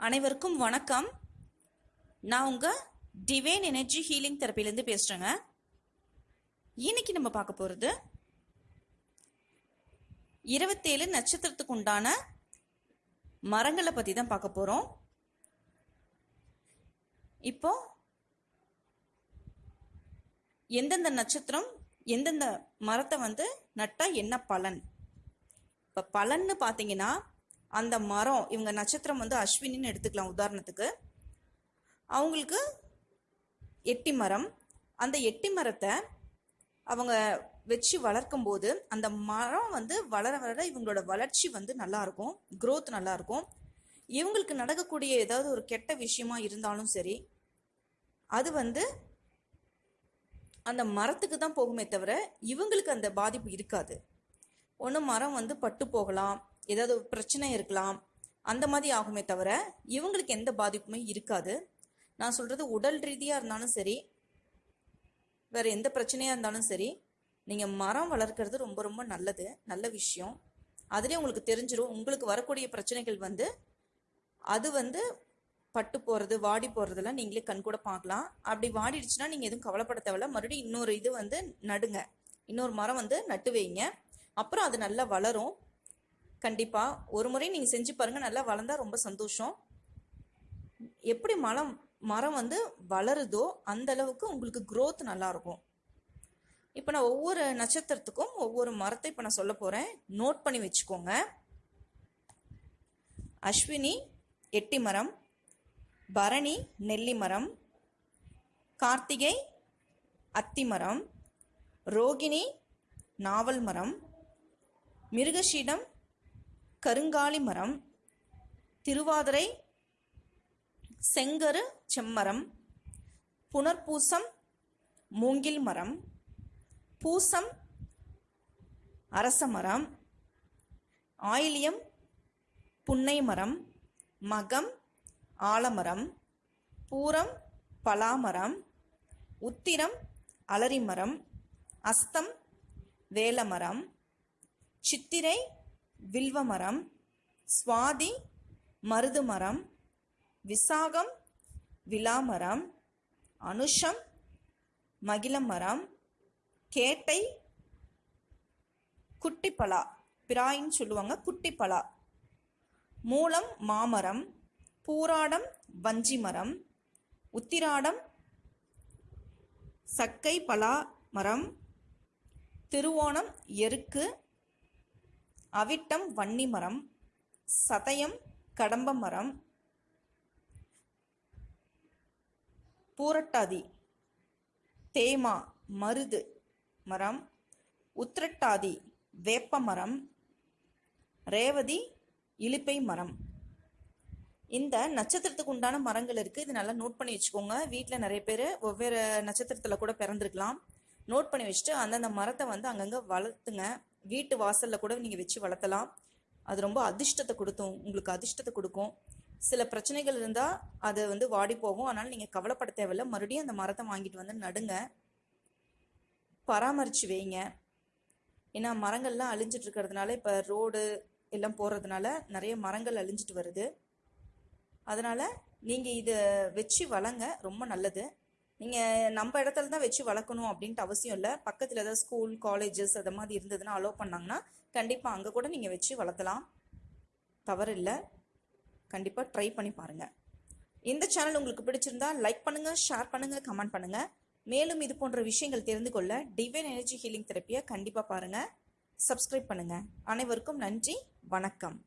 அனைவருக்கும் வணக்கம். நான் உங்கள் டிவைன் எனர்ஜி ஹீலிங் தெரப்பிலேருந்து பேசுகிறேங்க இன்னைக்கு நம்ம பார்க்க போகிறது இருபத்தேழு நட்சத்திரத்துக்கு உண்டான மரங்களை பற்றி தான் பார்க்க போகிறோம் இப்போ எந்தெந்த நட்சத்திரம் எந்தெந்த மரத்தை வந்து நட்டால் என்ன பலன்? இப்போ பலன்னு பார்த்தீங்கன்னா அந்த மரம் இவங்க நட்சத்திரம் வந்து அஸ்வினின்னு எடுத்துக்கலாம் உதாரணத்துக்கு. அவங்களுக்கு எட்டி மரம். அந்த எட்டி மரத்தை அவங்க வச்சு வளர்க்கும் போது அந்த மரம் வந்து வளர வளர இவங்களோட வளர்ச்சி வந்து நல்லா இருக்கும் நல்லாயிருக்கும். இவங்களுக்கு நடக்கக்கூடிய ஏதாவது ஒரு கெட்ட விஷயமா இருந்தாலும் சரி அது வந்து அந்த மரத்துக்கு தான் போகுமே தவிர இவங்களுக்கு அந்த பாதிப்பு இருக்காது. ஒன்று மரம் வந்து பட்டு போகலாம் ஏதாவது பிரச்சனை இருக்கலாம். அந்த மாதிரி ஆகுமே தவிர இவங்களுக்கு எந்த பாதிப்புமே இருக்காது. நான் சொல்கிறது உடல் ரீதியாக இருந்தாலும் சரி வேறு எந்த பிரச்சனையாக இருந்தாலும் சரி நீங்கள் மரம் வளர்க்குறது ரொம்ப ரொம்ப நல்லது நல்ல விஷயம். அதுலேயே உங்களுக்கு தெரிஞ்சிடும் உங்களுக்கு வரக்கூடிய பிரச்சனைகள் வந்து அது வந்து பட்டு போகிறது வாடி போகிறதெல்லாம் நீங்களே கண் கூட பார்க்கலாம். அப்படி வாடிடுச்சுன்னா நீங்கள் எதுவும் கவலைப்பட தேவையில்ல. மறுபடியும் இன்னொரு இது வந்து நடுங்க. இன்னொரு மரம் வந்து நட்டு வைங்க. அப்புறம் அது நல்லா வளரும். கண்டிப்பாக ஒரு முறை நீங்கள் செஞ்சு பாருங்கள் நல்லா வளர்ந்தால் ரொம்ப சந்தோஷம். எப்படி மரம் மரம் வந்து வளருதோ அந்த அளவுக்கு உங்களுக்கு க்ரோத் நல்லாயிருக்கும் இப்போ நான் ஒவ்வொரு நட்சத்திரத்துக்கும் ஒவ்வொரு மரத்தை இப்போ நான் சொல்ல போகிறேன் நோட் பண்ணி வச்சுக்கோங்க. அஸ்வினி எட்டி மரம். பரணி நெல்லி மரம். கார்த்திகை அத்தி மரம். ரோகிணி நாவல் மரம். மிருகஷீடம் கருங்காலி மரம் திருவாதிரை செங்கரு செம்மரம் புனர்பூசம் மூங்கில் மரம் பூசம் அரச மரம் ஆயிலியம் புன்னை மரம் மகம் ஆலமரம் பூரம் பலாமரம் உத்திரம் அலரிமரம் அஸ்தம் வேலமரம் சித்திரை வில்வமரம் சுவாதி மருது மரம் விசாகம் விலாமரம் அனுஷம் மகிழமரம் கேட்டை குட்டிப்பலா பிராயின்னு சொல்லுவாங்க குட்டிப்பலா. மூலம் மாமரம் பூராடம் வஞ்சி மரம் உத்திராடம் சக்கை பலா மரம் திருவோணம் எருக்கு அவிட்டம் வன்னி மரம் சதயம் கடம்ப மரம் பூரட்டாதி தேமா மருது மரம் உத்திரட்டாதி வேப்ப மரம் ரேவதி இலிப்பை மரம். இந்த நட்சத்திரத்துக்கு உண்டான மரங்கள் இருக்குது இது நல்லா நோட் பண்ணி வச்சுக்கோங்க. வீட்டில் நிறைய பேர் ஒவ்வொரு நட்சத்திரத்தில் கூட பிறந்திருக்கலாம். நோட் பண்ணி வச்சுட்டு அந்தந்த மரத்தை வந்து அங்கங்கே வளர்த்துங்க. வீட்டு வாசலில் கூட நீங்கள் வச்சு வளர்த்தலாம். அது ரொம்ப அதிர்ஷ்டத்தை கொடுத்தும். உங்களுக்கு அதிர்ஷ்டத்தை கொடுக்கும். சில பிரச்சனைகள் இருந்தால் அது வந்து வாடி போகும். அதனால் நீங்கள் கவலைப்பட தேவையில்ல. மறுபடியும் அந்த மரத்தை வாங்கிட்டு வந்து நடுங்க. பராமரித்து வைங்க. ஏன்னா மரங்கள்லாம் அழிஞ்சிட்டு இருக்கிறதுனால இப்போ ரோடு எல்லாம் போகிறதுனால நிறைய மரங்கள் அழிஞ்சிட்டு வருது. அதனால் நீங்கள் இதை வச்சு வளங்க. ரொம்ப நல்லது. நீங்கள் நம்ம இடத்துல தான் வச்சு வளர்க்கணும் அப்படின்ட்டு அவசியம் இல்லை. பக்கத்தில் ஏதாவது ஸ்கூல் காலேஜஸ் அது மாதிரி இருந்ததுன்னா அலோவ் பண்ணாங்கன்னா கண்டிப்பாக அங்கே கூட நீங்கள் வச்சு வளர்த்தலாம் தவறு இல்லை. கண்டிப்பாக ட்ரை பண்ணி பாருங்கள் இந்த சேனல் உங்களுக்கு பிடிச்சிருந்தா லைக் பண்ணுங்கள் ஷேர் பண்ணுங்கள் கமெண்ட் பண்ணுங்கள் மேலும் இது போன்ற விஷயங்கள் தெரிந்து கொள்ள டிவைன் எனர்ஜி ஹீலிங் தெரப்பியை கண்டிப்பாக பாருங்கள் சப்ஸ்கிரைப் பண்ணுங்கள் அனைவருக்கும் நன்றி வணக்கம்.